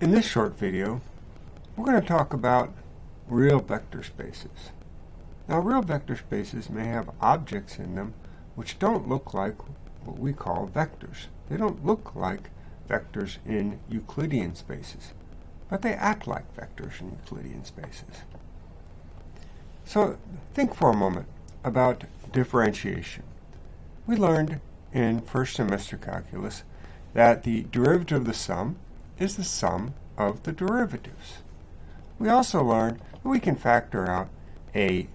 In this short video, we're going to talk about real vector spaces. Now, real vector spaces may have objects in them which don't look like what we call vectors. They don't look like vectors in Euclidean spaces, but they act like vectors in Euclidean spaces. So think for a moment about differentiation. We learned in first semester calculus that the derivative of the sum is the sum of the derivatives. We also learned that we can factor out a,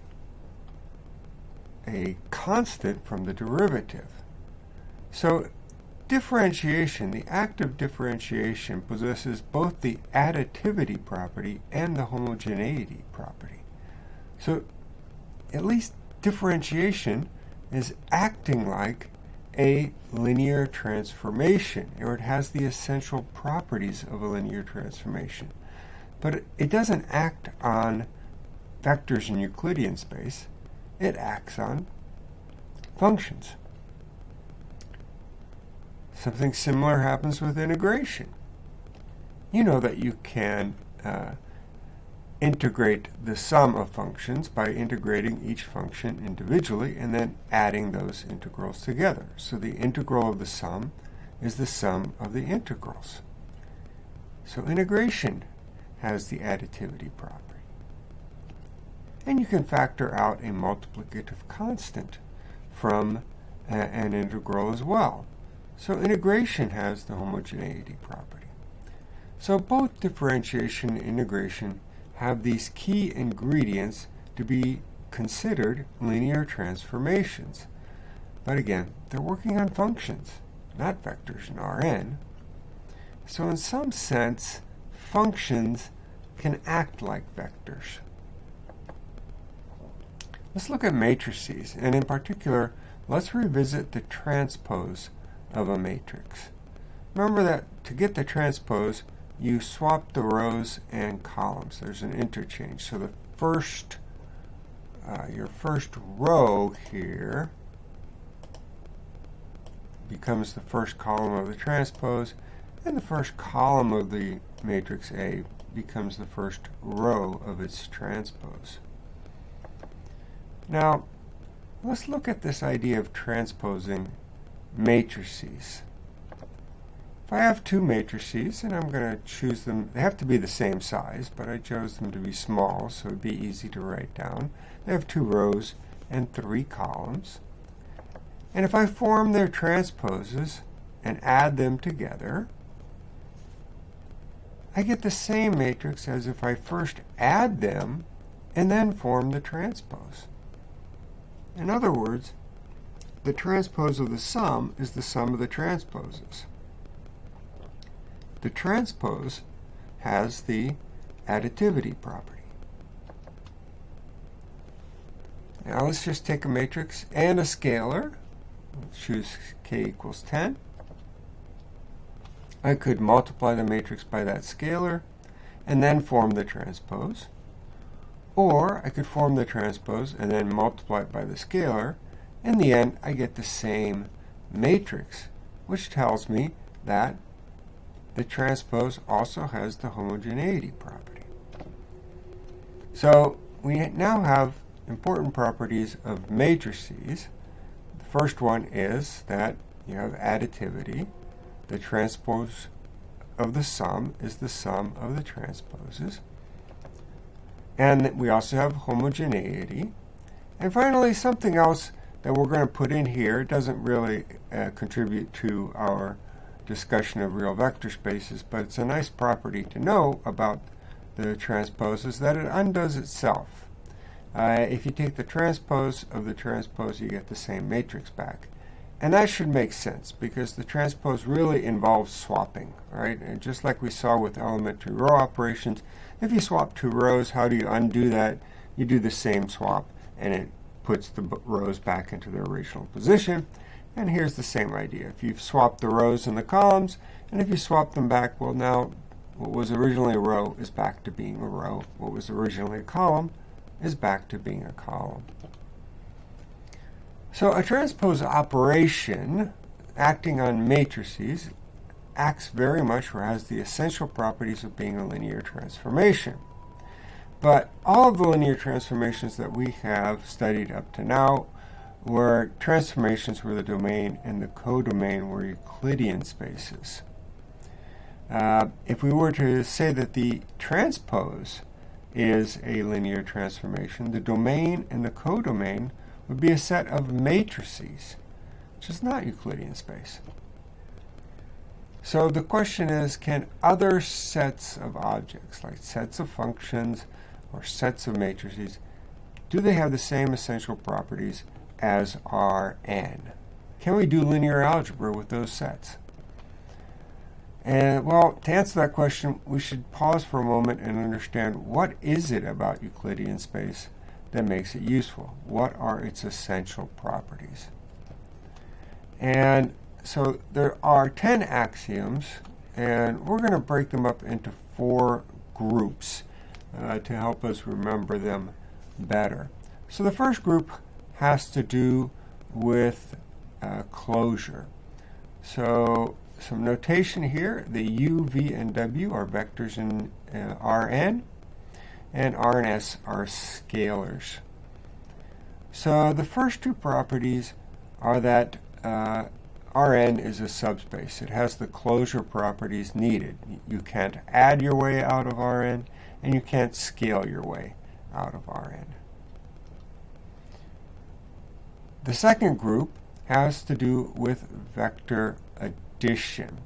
a constant from the derivative. So differentiation, the act of differentiation, possesses both the additivity property and the homogeneity property. So at least differentiation is acting like a linear transformation, or it has the essential properties of a linear transformation. But it doesn't act on vectors in Euclidean space. It acts on functions. Something similar happens with integration. You know that you can uh, integrate the sum of functions by integrating each function individually and then adding those integrals together. So the integral of the sum is the sum of the integrals. So integration has the additivity property. And you can factor out a multiplicative constant from a, an integral as well. So integration has the homogeneity property. So both differentiation and integration have these key ingredients to be considered linear transformations. But again, they're working on functions, not vectors in Rn. So in some sense, functions can act like vectors. Let's look at matrices, and in particular, let's revisit the transpose of a matrix. Remember that to get the transpose, you swap the rows and columns. There's an interchange. So the first, uh, your first row here becomes the first column of the transpose, and the first column of the matrix A becomes the first row of its transpose. Now, let's look at this idea of transposing matrices. If I have two matrices, and I'm going to choose them, they have to be the same size, but I chose them to be small, so it would be easy to write down. They have two rows and three columns. And if I form their transposes and add them together, I get the same matrix as if I first add them and then form the transpose. In other words, the transpose of the sum is the sum of the transposes. The transpose has the additivity property. Now let's just take a matrix and a scalar. Let's choose k equals 10. I could multiply the matrix by that scalar and then form the transpose. Or I could form the transpose and then multiply it by the scalar. In the end, I get the same matrix, which tells me that the transpose also has the homogeneity property. So we now have important properties of matrices. The first one is that you have additivity. The transpose of the sum is the sum of the transposes. And we also have homogeneity. And finally, something else that we're going to put in here doesn't really uh, contribute to our discussion of real vector spaces, but it's a nice property to know about the transposes that it undoes itself. Uh, if you take the transpose of the transpose, you get the same matrix back. And that should make sense because the transpose really involves swapping, right? And just like we saw with elementary row operations, if you swap two rows, how do you undo that? You do the same swap and it puts the rows back into their original position. And here's the same idea. If you've swapped the rows and the columns, and if you swap them back, well now what was originally a row is back to being a row. What was originally a column is back to being a column. So a transpose operation acting on matrices acts very much or has the essential properties of being a linear transformation. But all of the linear transformations that we have studied up to now were transformations were the domain and the codomain were Euclidean spaces. Uh, if we were to say that the transpose is a linear transformation, the domain and the codomain would be a set of matrices, which is not Euclidean space. So the question is, can other sets of objects, like sets of functions or sets of matrices, do they have the same essential properties as Rn? Can we do linear algebra with those sets? And well, to answer that question, we should pause for a moment and understand what is it about Euclidean space that makes it useful? What are its essential properties? And so there are 10 axioms, and we're going to break them up into four groups uh, to help us remember them better. So the first group has to do with uh, closure. So some notation here. The u, v, and w are vectors in uh, Rn, and R and S are scalars. So the first two properties are that uh, Rn is a subspace. It has the closure properties needed. You can't add your way out of Rn, and you can't scale your way out of Rn. The second group has to do with vector addition.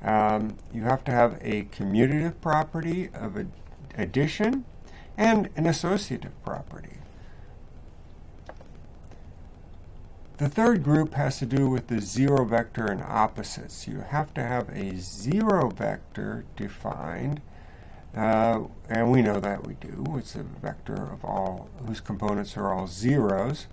Um, you have to have a commutative property of ad addition and an associative property. The third group has to do with the zero vector and opposites. You have to have a zero vector defined, uh, and we know that we do. It's a vector of all whose components are all zeros.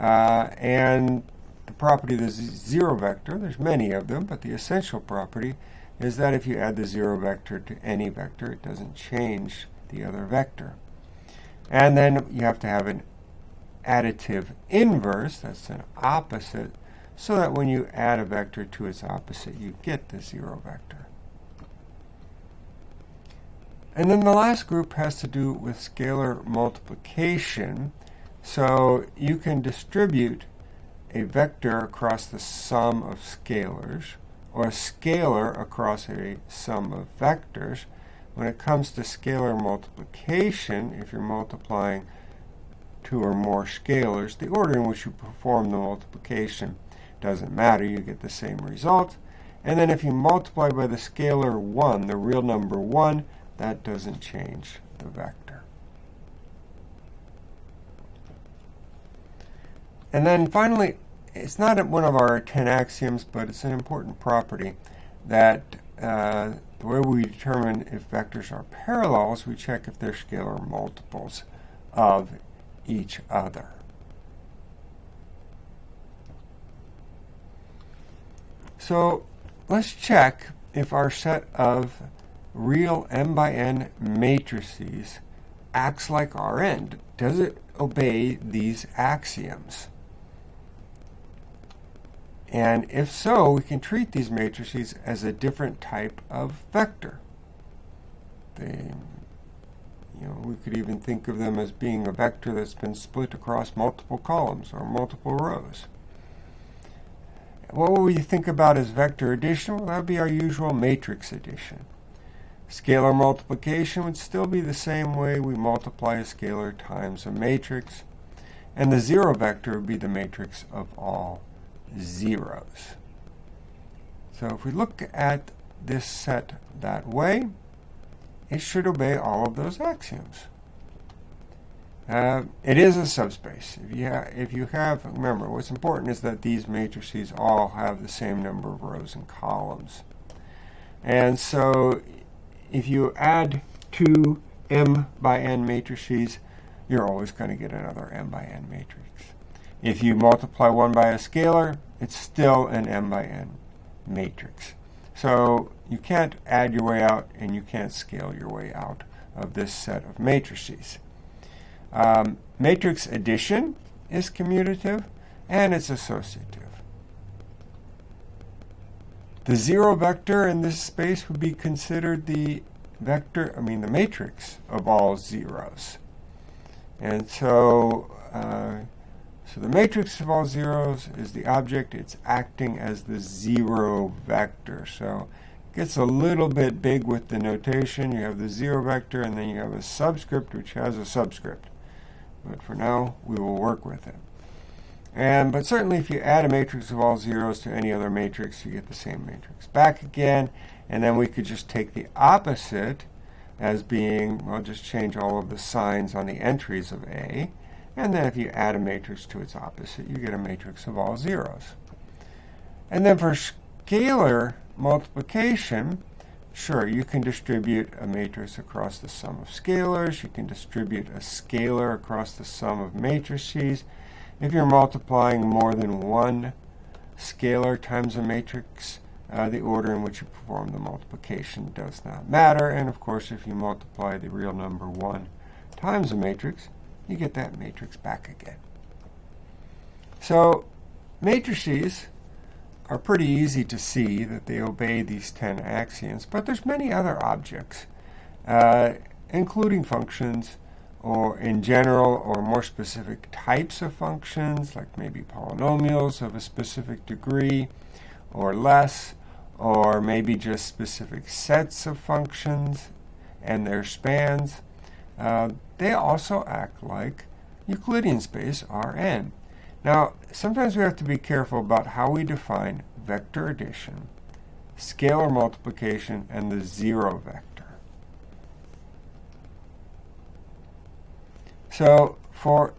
Uh, and the property of the zero vector, there's many of them, but the essential property is that if you add the zero vector to any vector, it doesn't change the other vector. And then you have to have an additive inverse, that's an opposite, so that when you add a vector to its opposite, you get the zero vector. And then the last group has to do with scalar multiplication. So you can distribute a vector across the sum of scalars, or a scalar across a sum of vectors. When it comes to scalar multiplication, if you're multiplying two or more scalars, the order in which you perform the multiplication doesn't matter. You get the same result. And then if you multiply by the scalar 1, the real number 1, that doesn't change the vector. And then finally, it's not one of our 10 axioms, but it's an important property that uh, the way we determine if vectors are parallels, we check if they're scalar multiples of each other. So let's check if our set of real m by n matrices acts like Rn. Does it obey these axioms? And if so, we can treat these matrices as a different type of vector. They, you know, we could even think of them as being a vector that's been split across multiple columns or multiple rows. What would we think about as vector addition? Well, that would be our usual matrix addition. Scalar multiplication would still be the same way we multiply a scalar times a matrix. And the zero vector would be the matrix of all zeros. So if we look at this set that way, it should obey all of those axioms. Uh, it is a subspace. If you, if you have, remember, what's important is that these matrices all have the same number of rows and columns. And so if you add two m by n matrices, you're always going to get another m by n matrix. If you multiply 1 by a scalar, it's still an m by n matrix. So you can't add your way out and you can't scale your way out of this set of matrices. Um, matrix addition is commutative and it's associative. The zero vector in this space would be considered the vector, I mean the matrix of all zeros. And so, uh, so the matrix of all zeros is the object. It's acting as the zero vector. So it gets a little bit big with the notation. You have the zero vector, and then you have a subscript, which has a subscript. But for now, we will work with it. And But certainly if you add a matrix of all zeros to any other matrix, you get the same matrix back again. And then we could just take the opposite as being, well, just change all of the signs on the entries of A. And then if you add a matrix to its opposite, you get a matrix of all zeros. And then for scalar multiplication, sure, you can distribute a matrix across the sum of scalars. You can distribute a scalar across the sum of matrices. If you're multiplying more than one scalar times a matrix, uh, the order in which you perform the multiplication does not matter. And of course, if you multiply the real number 1 times a matrix, you get that matrix back again. So matrices are pretty easy to see that they obey these 10 axioms, but there's many other objects, uh, including functions, or in general or more specific types of functions, like maybe polynomials of a specific degree or less, or maybe just specific sets of functions and their spans. Uh, they also act like Euclidean space Rn. Now, sometimes we have to be careful about how we define vector addition, scalar multiplication, and the zero vector. So, for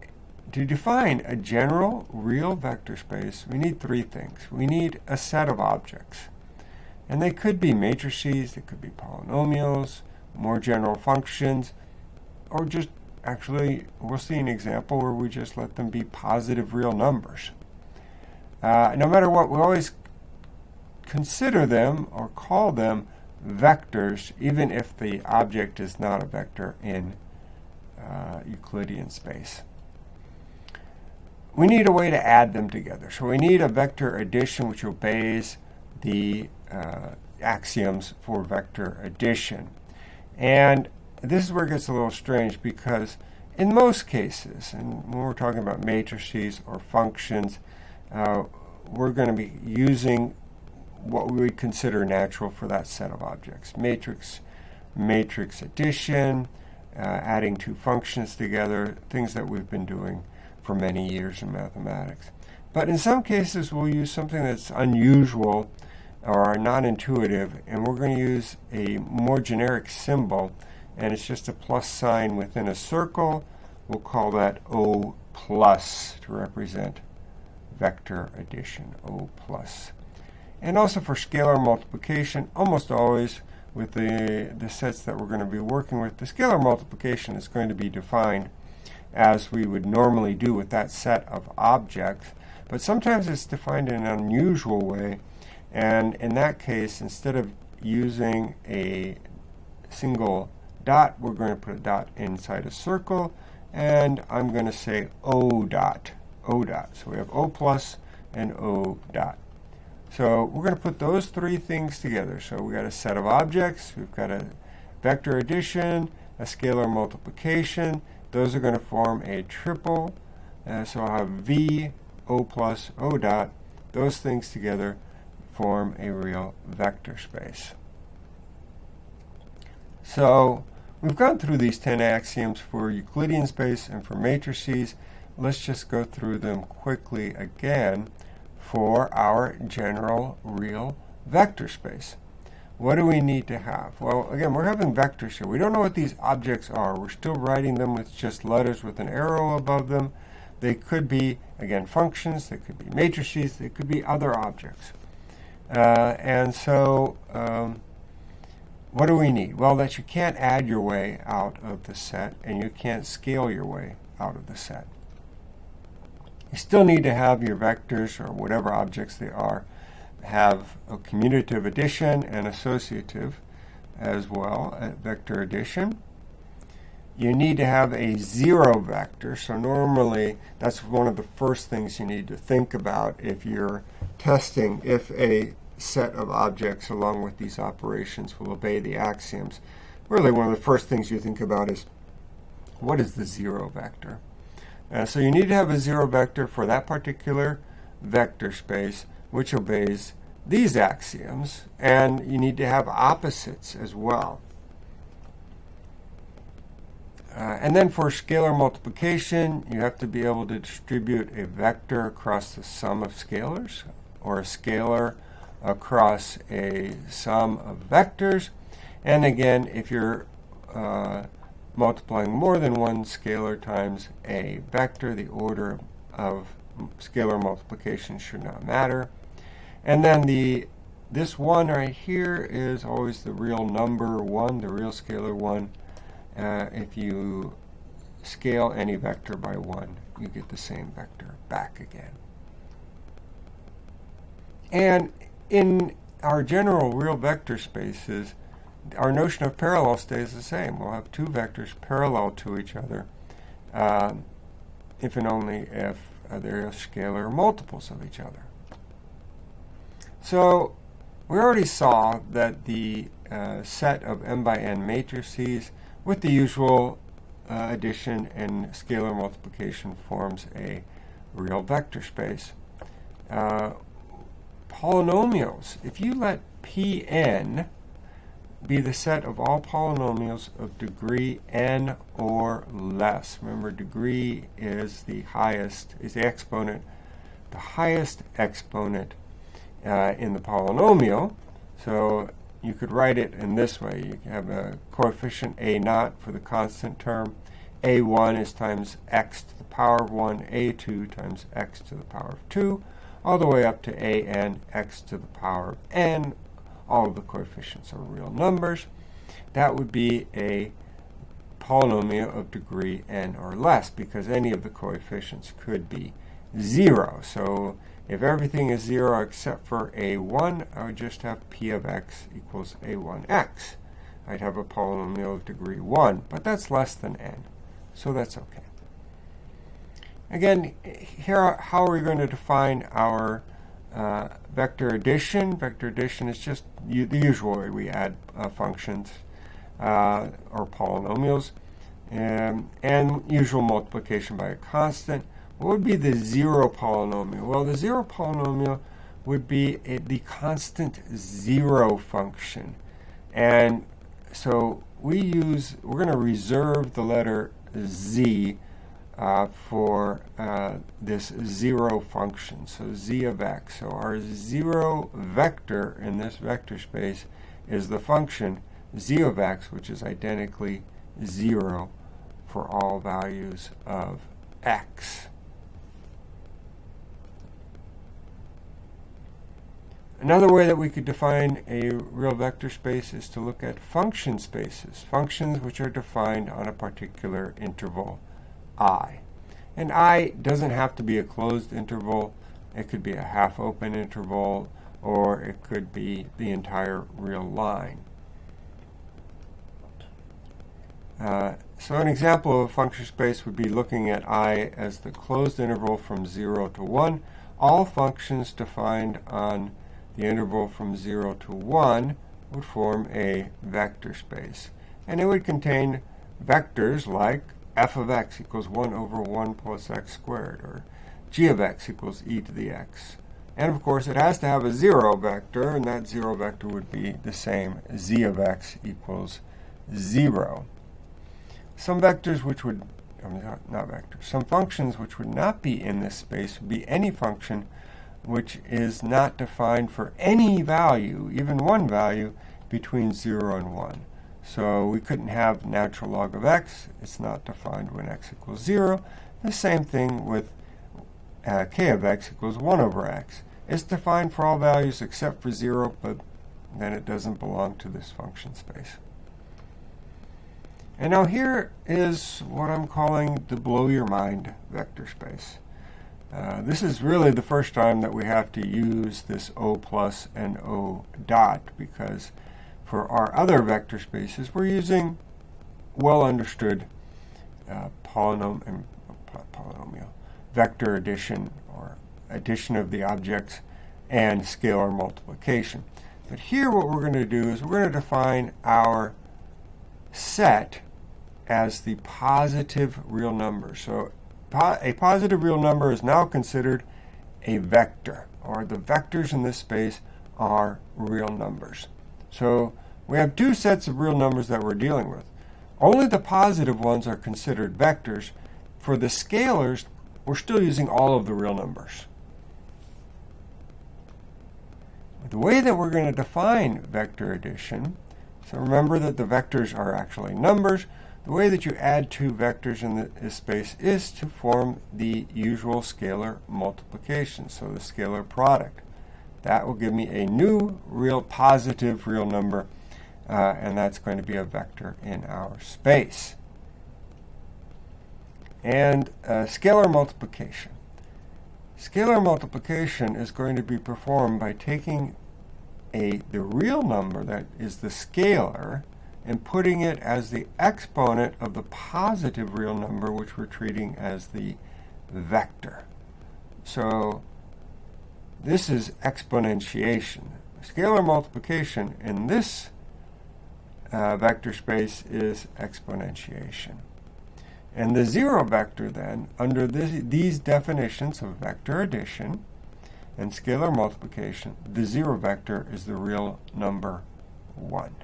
to define a general real vector space, we need three things. We need a set of objects. And they could be matrices, they could be polynomials, more general functions, or just actually, we'll see an example where we just let them be positive real numbers. Uh, no matter what, we always consider them or call them vectors, even if the object is not a vector in uh, Euclidean space. We need a way to add them together. So we need a vector addition which obeys the uh, axioms for vector addition. And this is where it gets a little strange because in most cases, and when we're talking about matrices or functions, uh, we're going to be using what we would consider natural for that set of objects. Matrix, matrix addition, uh, adding two functions together, things that we've been doing for many years in mathematics. But in some cases, we'll use something that's unusual or non-intuitive, and we're going to use a more generic symbol, and it's just a plus sign within a circle. We'll call that O plus to represent vector addition, O plus. And also for scalar multiplication, almost always with the, the sets that we're going to be working with, the scalar multiplication is going to be defined as we would normally do with that set of objects, but sometimes it's defined in an unusual way, and in that case, instead of using a single dot, we're going to put a dot inside a circle, and I'm going to say O dot, O dot. So we have O plus and O dot. So we're going to put those three things together. So we've got a set of objects, we've got a vector addition, a scalar multiplication. Those are going to form a triple. Uh, so I'll have V, O plus, O dot. Those things together form a real vector space. So we've gone through these 10 axioms for Euclidean space and for matrices. Let's just go through them quickly again for our general real vector space. What do we need to have? Well, again, we're having vectors here. We don't know what these objects are. We're still writing them with just letters with an arrow above them. They could be, again, functions. They could be matrices. They could be other objects. Uh, and so um, what do we need? Well, that you can't add your way out of the set and you can't scale your way out of the set. You still need to have your vectors or whatever objects they are have a commutative addition and associative as well, at vector addition. You need to have a zero vector, so normally that's one of the first things you need to think about if you're testing if a set of objects along with these operations will obey the axioms. Really, one of the first things you think about is what is the zero vector? Uh, so you need to have a zero vector for that particular vector space which obeys these axioms, and you need to have opposites as well. Uh, and then for scalar multiplication, you have to be able to distribute a vector across the sum of scalars, or a scalar across a sum of vectors. And again, if you're uh, multiplying more than one scalar times a vector, the order of scalar multiplication should not matter. And then the this 1 right here is always the real number 1, the real scalar 1. Uh, if you scale any vector by 1, you get the same vector back again. And in our general real vector spaces, our notion of parallel stays the same. We'll have two vectors parallel to each other uh, if and only if uh, they're scalar multiples of each other. So we already saw that the uh, set of m by n matrices with the usual uh, addition and scalar multiplication forms a real vector space. Polynomials, if you let Pn be the set of all polynomials of degree n or less. Remember, degree is the highest, is the exponent, the highest exponent uh, in the polynomial. So you could write it in this way. You have a coefficient a naught for the constant term. a1 is times x to the power of 1, a2 times x to the power of 2, all the way up to a n x to the power of n. All of the coefficients are real numbers. That would be a polynomial of degree n or less because any of the coefficients could be 0. So if everything is 0 except for a1, I would just have p of x equals a1x. I'd have a polynomial of degree 1, but that's less than n, so that's okay. Again, here, how are we going to define our uh, vector addition? Vector addition is just the usual way we add uh, functions uh, or polynomials, um, and usual multiplication by a constant. What would be the zero polynomial? Well, the zero polynomial would be a, the constant zero function. And so we use, we're going to reserve the letter z uh, for uh, this zero function, so z of x. So our zero vector in this vector space is the function z of x, which is identically 0 for all values of x. Another way that we could define a real vector space is to look at function spaces, functions which are defined on a particular interval i. And i doesn't have to be a closed interval. It could be a half-open interval, or it could be the entire real line. Uh, so an example of a function space would be looking at i as the closed interval from 0 to 1. All functions defined on the interval from 0 to 1 would form a vector space. And it would contain vectors like f of x equals 1 over 1 plus x squared, or g of x equals e to the x. And of course, it has to have a 0 vector, and that 0 vector would be the same, z of x equals 0. Some vectors which would, not vectors, some functions which would not be in this space would be any function which is not defined for any value, even one value, between 0 and 1. So we couldn't have natural log of x. It's not defined when x equals 0. The same thing with uh, k of x equals 1 over x. It's defined for all values except for 0, but then it doesn't belong to this function space. And now here is what I'm calling the blow your mind vector space. Uh, this is really the first time that we have to use this O plus and O dot because for our other vector spaces we're using well understood uh, polynom polynomial vector addition or addition of the objects and scalar multiplication. But here what we're going to do is we're going to define our set as the positive real number. So po a positive real number is now considered a vector, or the vectors in this space are real numbers. So we have two sets of real numbers that we're dealing with. Only the positive ones are considered vectors. For the scalars, we're still using all of the real numbers. The way that we're going to define vector addition, so remember that the vectors are actually numbers. The way that you add two vectors in this space is to form the usual scalar multiplication, so the scalar product. That will give me a new real positive real number, uh, and that's going to be a vector in our space. And uh, scalar multiplication. Scalar multiplication is going to be performed by taking a the real number that is the scalar and putting it as the exponent of the positive real number, which we're treating as the vector. So this is exponentiation. Scalar multiplication in this uh, vector space is exponentiation. And the zero vector then, under this, these definitions of vector addition and scalar multiplication, the zero vector is the real number 1.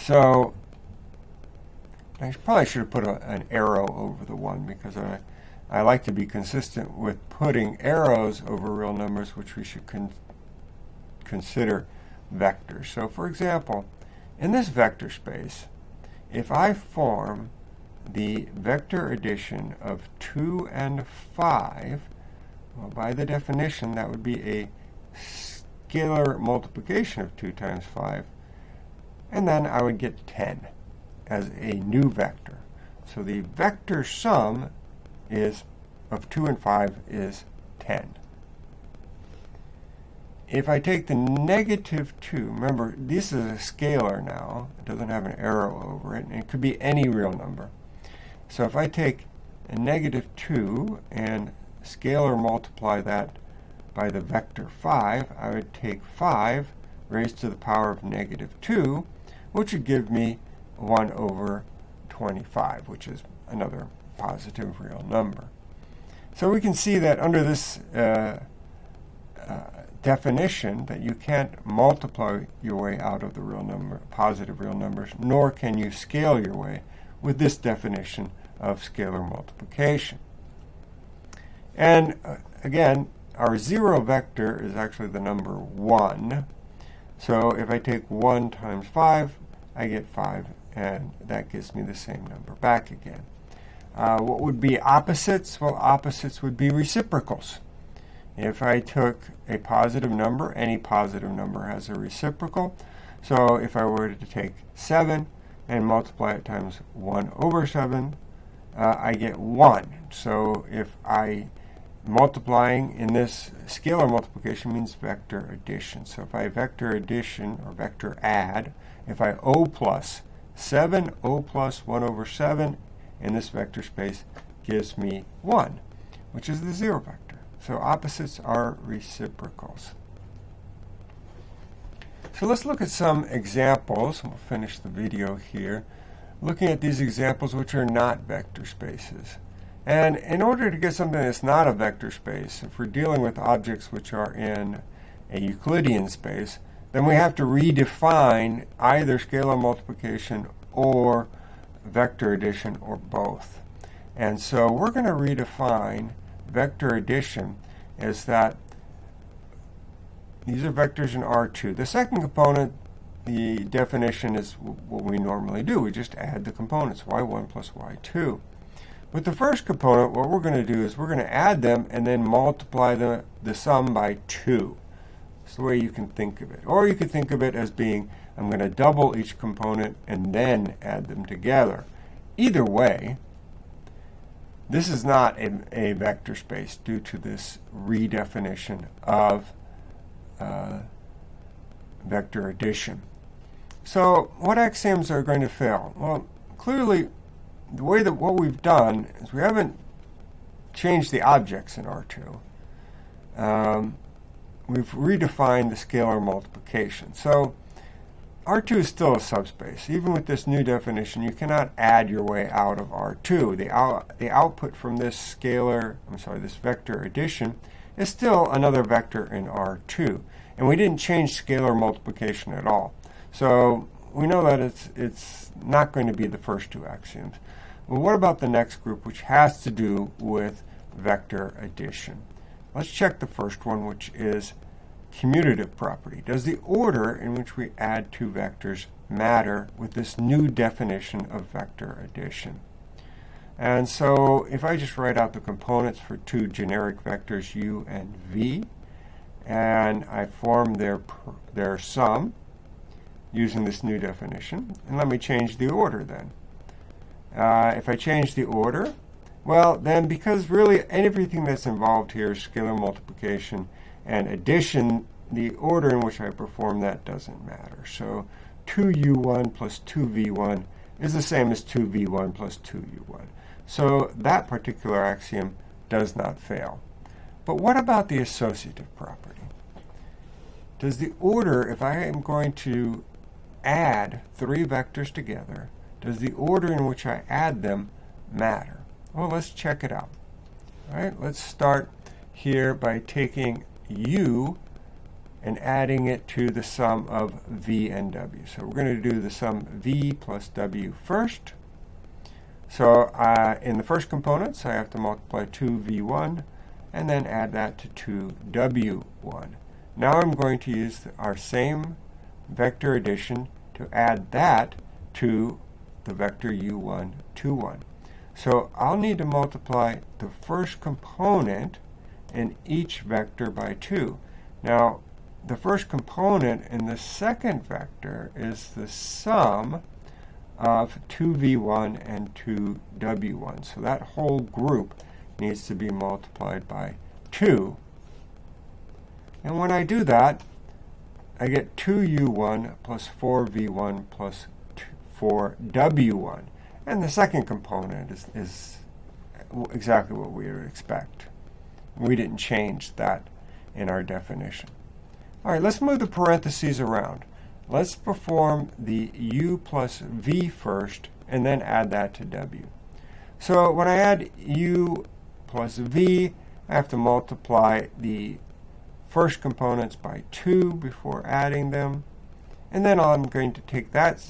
So I probably should have put a, an arrow over the 1 because I, I like to be consistent with putting arrows over real numbers, which we should con consider vectors. So for example, in this vector space, if I form the vector addition of 2 and 5, well, by the definition, that would be a scalar multiplication of 2 times 5. And then I would get 10 as a new vector. So the vector sum is of 2 and 5 is 10. If I take the negative 2, remember, this is a scalar now. It doesn't have an arrow over it, and it could be any real number. So if I take a negative 2 and scalar multiply that by the vector 5, I would take 5 raised to the power of negative 2, which would give me 1 over 25, which is another positive real number. So we can see that under this uh, uh, definition that you can't multiply your way out of the real number, positive real numbers, nor can you scale your way with this definition of scalar multiplication. And uh, again, our zero vector is actually the number 1. So if I take 1 times 5, I get 5, and that gives me the same number back again. Uh, what would be opposites? Well, opposites would be reciprocals. If I took a positive number, any positive number has a reciprocal. So if I were to take 7 and multiply it times 1 over 7, uh, I get 1. So if I multiplying in this scalar multiplication means vector addition. So if I vector addition or vector add, if I O plus 7, O plus 1 over 7 in this vector space gives me 1, which is the 0 vector. So opposites are reciprocals. So let's look at some examples. We'll finish the video here. Looking at these examples which are not vector spaces. And in order to get something that's not a vector space, if we're dealing with objects which are in a Euclidean space, then we have to redefine either scalar multiplication or vector addition or both. And so we're going to redefine vector addition is that these are vectors in R2. The second component, the definition is what we normally do. We just add the components, y1 plus y2. With the first component, what we're going to do is we're going to add them and then multiply the, the sum by 2. That's the way you can think of it. Or you could think of it as being, I'm going to double each component and then add them together. Either way, this is not a, a vector space due to this redefinition of uh, vector addition. So what axioms are going to fail? Well, clearly, the way that what we've done is we haven't changed the objects in R2. Um, we've redefined the scalar multiplication. So R2 is still a subspace. Even with this new definition, you cannot add your way out of R2. The, out, the output from this scalar, I'm sorry, this vector addition is still another vector in R2. And we didn't change scalar multiplication at all. So we know that it's, it's not going to be the first two axioms. Well, what about the next group, which has to do with vector addition? Let's check the first one, which is commutative property. Does the order in which we add two vectors matter with this new definition of vector addition? And so if I just write out the components for two generic vectors u and v, and I form their, their sum using this new definition, and let me change the order then. Uh, if I change the order, well, then because really everything that's involved here is scalar multiplication, and addition, the order in which I perform that doesn't matter. So 2u1 plus 2v1 is the same as 2v1 plus 2u1. So that particular axiom does not fail. But what about the associative property? Does the order, if I am going to add three vectors together, does the order in which I add them matter? Well, let's check it out. All right, let's start here by taking u and adding it to the sum of v and w. So we're going to do the sum v plus w first. So uh, in the first components, I have to multiply 2v1 and then add that to 2w1. Now I'm going to use our same vector addition to add that to the vector u1, 2, 1. So I'll need to multiply the first component in each vector by 2. Now, the first component in the second vector is the sum of 2v1 and 2w1. So that whole group needs to be multiplied by 2. And when I do that, I get 2u1 plus 4v1 plus 4w1. And the second component is, is exactly what we would expect. We didn't change that in our definition. All right, let's move the parentheses around. Let's perform the u plus v first, and then add that to w. So when I add u plus v, I have to multiply the first components by 2 before adding them. And then I'm going to take that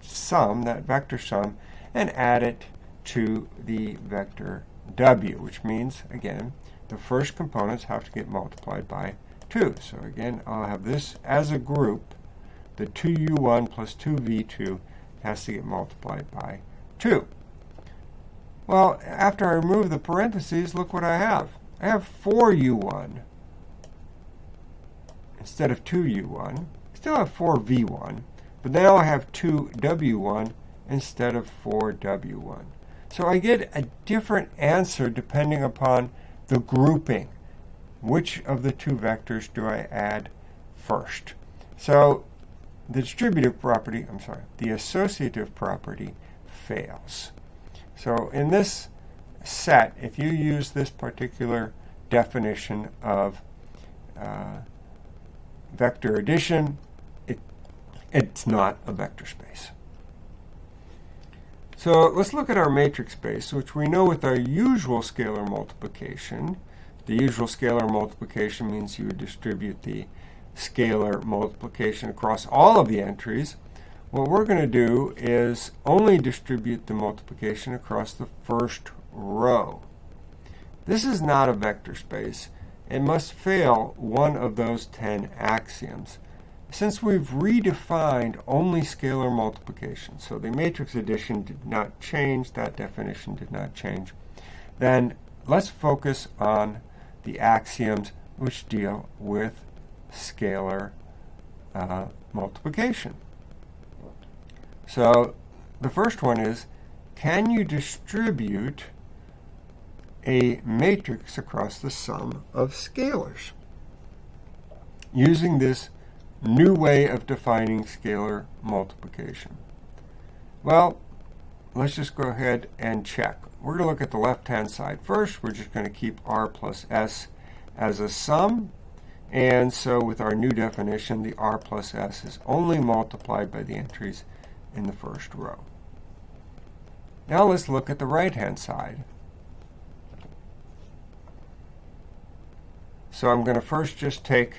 sum, that vector sum, and add it to the vector w, which means, again, the first components have to get multiplied by 2. So again, I'll have this as a group. The 2u1 plus 2v2 has to get multiplied by 2. Well, after I remove the parentheses, look what I have. I have 4u1 instead of 2u1. I still have 4v1, but now I have 2w1 instead of 4w1. So I get a different answer depending upon the grouping. Which of the two vectors do I add first? So the distributive property, I'm sorry, the associative property fails. So in this set, if you use this particular definition of uh, vector addition, it, it's not a vector space. So let's look at our matrix space, which we know with our usual scalar multiplication. The usual scalar multiplication means you would distribute the scalar multiplication across all of the entries. What we're going to do is only distribute the multiplication across the first row. This is not a vector space. It must fail one of those 10 axioms. Since we've redefined only scalar multiplication, so the matrix addition did not change, that definition did not change, then let's focus on the axioms which deal with scalar uh, multiplication. So the first one is, can you distribute a matrix across the sum of scalars using this new way of defining scalar multiplication? Well, let's just go ahead and check. we're going to look at the left-hand side first. We're just going to keep r plus s as a sum. And so with our new definition, the r plus s is only multiplied by the entries in the first row. Now let's look at the right-hand side. So I'm going to first just take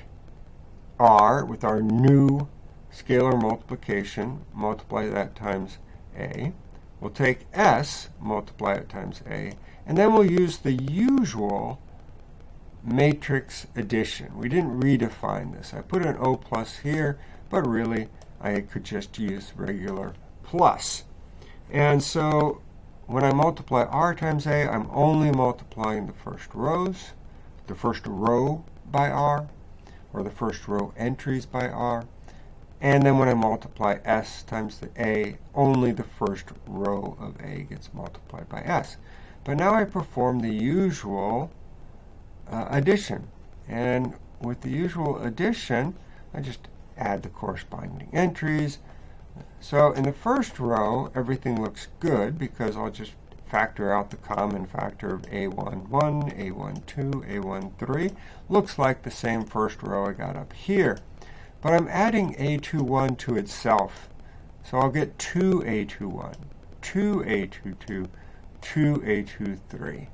r with our new scalar multiplication, multiply that times a. We'll take s, multiply it times a, and then we'll use the usual matrix addition. We didn't redefine this. I put an O plus here, but really I could just use regular plus. And so when I multiply r times a, I'm only multiplying the first rows, the first row by r, or the first row entries by r. And then when I multiply s times the a, only the first row of a gets multiplied by s. But now I perform the usual uh, addition. And with the usual addition, I just add the corresponding entries. So in the first row, everything looks good because I'll just factor out the common factor of A11, A12, A13. Looks like the same first row I got up here. But I'm adding A21 to itself. So I'll get 2A21, 2A22, 2A23.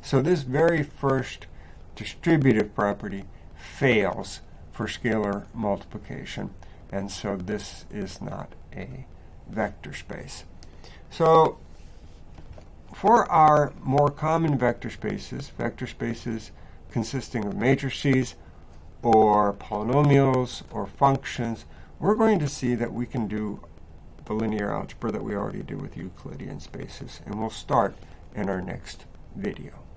So this very first distributive property fails for scalar multiplication. And so this is not a vector space. So for our more common vector spaces, vector spaces consisting of matrices or polynomials or functions, we're going to see that we can do the linear algebra that we already do with Euclidean spaces. And we'll start in our next video.